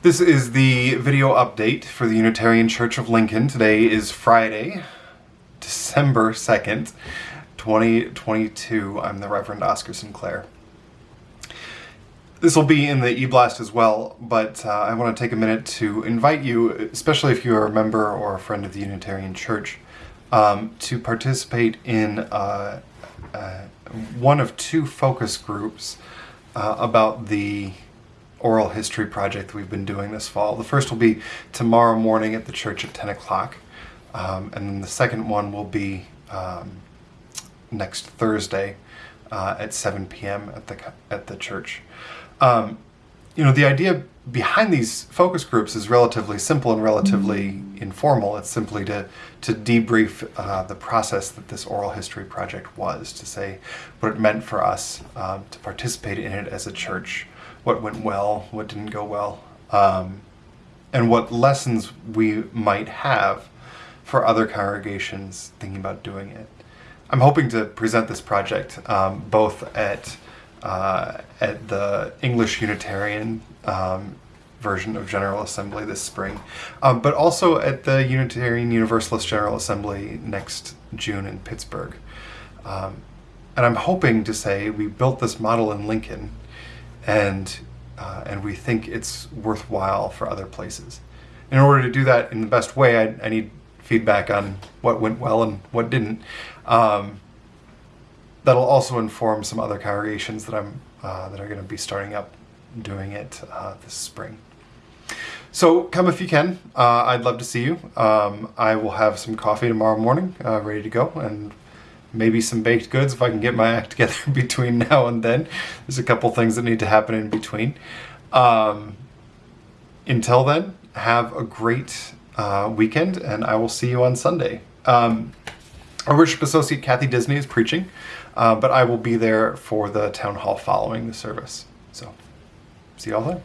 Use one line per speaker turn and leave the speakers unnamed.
This is the video update for the Unitarian Church of Lincoln. Today is Friday, December 2nd, 2022. I'm the Reverend Oscar Sinclair. This will be in the e-blast as well, but uh, I want to take a minute to invite you, especially if you are a member or a friend of the Unitarian Church, um, to participate in uh, uh, one of two focus groups uh, about the oral history project we've been doing this fall. The first will be tomorrow morning at the church at 10 o'clock, um, and then the second one will be um, next Thursday uh, at 7 p.m. at the at the church. Um, you know, the idea behind these focus groups is relatively simple and relatively informal. It's simply to to debrief uh, the process that this oral history project was, to say what it meant for us um, to participate in it as a church, what went well, what didn't go well, um, and what lessons we might have for other congregations thinking about doing it. I'm hoping to present this project um, both at uh, at the English Unitarian um, version of General Assembly this spring, um, but also at the Unitarian Universalist General Assembly next June in Pittsburgh. Um, and I'm hoping to say we built this model in Lincoln and, uh, and we think it's worthwhile for other places. In order to do that in the best way, I, I need feedback on what went well and what didn't. Um, that'll also inform some other congregations that I'm uh, that are going to be starting up doing it uh, this spring. So come if you can. Uh, I'd love to see you. Um, I will have some coffee tomorrow morning, uh, ready to go, and maybe some baked goods if I can get my act together between now and then. There's a couple things that need to happen in between. Um, until then, have a great uh, weekend, and I will see you on Sunday. Um, our worship associate Kathy Disney is preaching, uh, but I will be there for the town hall following the service. So, see y'all then.